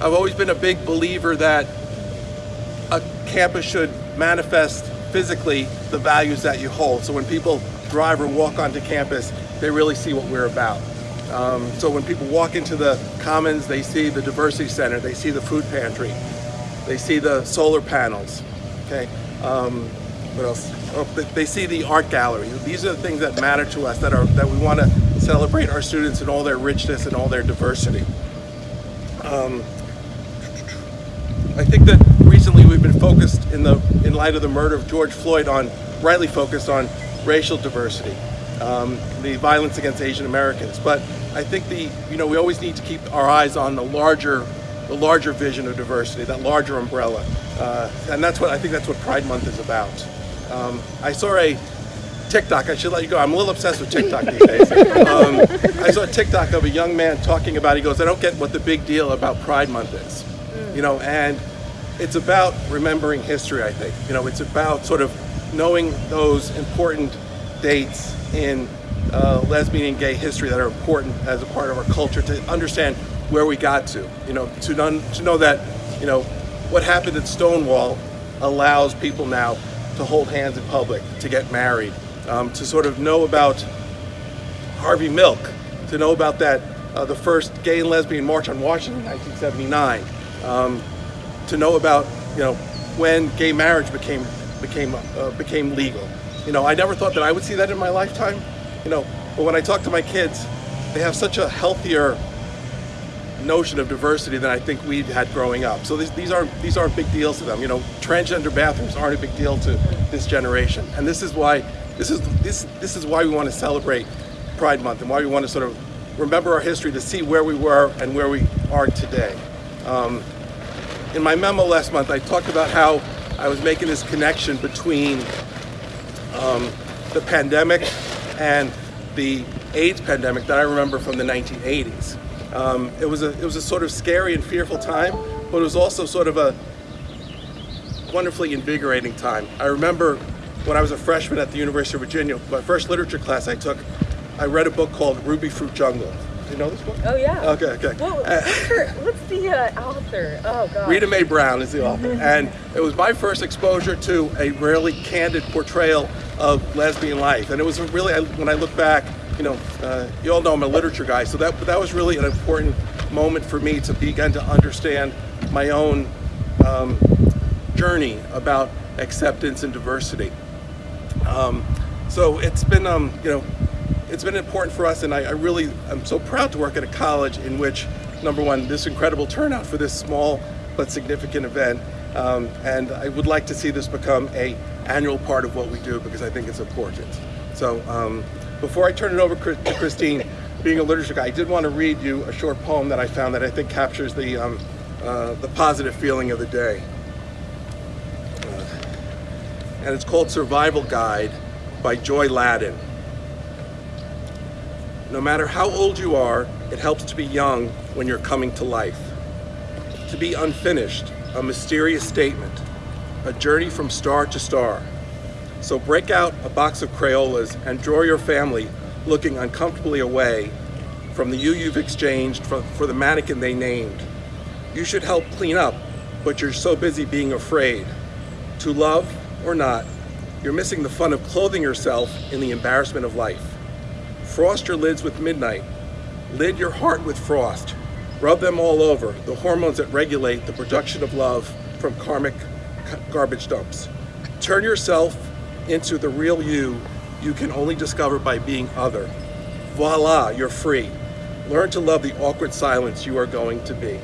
I've always been a big believer that a campus should manifest physically the values that you hold. So when people drive or walk onto campus, they really see what we're about. Um, so when people walk into the commons, they see the diversity center, they see the food pantry, they see the solar panels, okay? Um, what else? Oh, they see the art gallery. These are the things that matter to us, that are that we want to celebrate our students and all their richness and all their diversity. Um, I think that recently we've been focused in the in light of the murder of George Floyd on rightly focused on racial diversity, um, the violence against Asian Americans. But I think the you know we always need to keep our eyes on the larger the larger vision of diversity, that larger umbrella, uh, and that's what I think that's what Pride Month is about. Um, I saw a TikTok, I should let you go. I'm a little obsessed with TikTok these days. Um, I saw a TikTok of a young man talking about, he goes, I don't get what the big deal about Pride Month is. You know, and it's about remembering history, I think. You know, it's about sort of knowing those important dates in uh, lesbian and gay history that are important as a part of our culture to understand where we got to. You know, to, to know that, you know, what happened at Stonewall allows people now to hold hands in public, to get married, um, to sort of know about Harvey Milk, to know about that, uh, the first gay and lesbian march on Washington in 1979, um, to know about, you know, when gay marriage became, became, uh, became legal. You know, I never thought that I would see that in my lifetime, you know, but when I talk to my kids, they have such a healthier notion of diversity than I think we had growing up. So these, these aren't these aren't big deals to them. You know, transgender bathrooms aren't a big deal to this generation, and this is why this is this this is why we want to celebrate Pride Month and why we want to sort of remember our history to see where we were and where we are today. Um, in my memo last month, I talked about how I was making this connection between um, the pandemic and the AIDS pandemic that I remember from the 1980s. Um, it was a it was a sort of scary and fearful time, but it was also sort of a wonderfully invigorating time. I remember when I was a freshman at the University of Virginia, my first literature class I took, I read a book called Rubyfruit Jungle. Do you know this book? Oh yeah. Okay, okay. Well, Uh, what's, her, what's the uh, author? Oh god. Rita Mae Brown is the author, and it was my first exposure to a really candid portrayal of lesbian life. And it was really, when I look back, you know, uh, you all know I'm a literature guy, so that that was really an important moment for me to begin to understand my own um, journey about acceptance and diversity. Um, so it's been, um, you know, it's been important for us, and I, I really, I'm so proud to work at a college in which, number one, this incredible turnout for this small but significant event, um, and I would like to see this become a annual part of what we do because I think it's important. So um, before I turn it over to Christine, being a literature guy, I did want to read you a short poem that I found that I think captures the, um, uh, the positive feeling of the day. And it's called Survival Guide by Joy Ladin. No matter how old you are, it helps to be young when you're coming to life. To be unfinished, a mysterious statement, a journey from star to star. So break out a box of Crayolas and draw your family looking uncomfortably away from the you you've exchanged for, for the mannequin they named. You should help clean up, but you're so busy being afraid. To love or not, you're missing the fun of clothing yourself in the embarrassment of life. Frost your lids with midnight. Lid your heart with frost. Rub them all over, the hormones that regulate the production of love from karmic garbage dumps. Turn yourself into the real you you can only discover by being other. Voila, you're free. Learn to love the awkward silence you are going to be.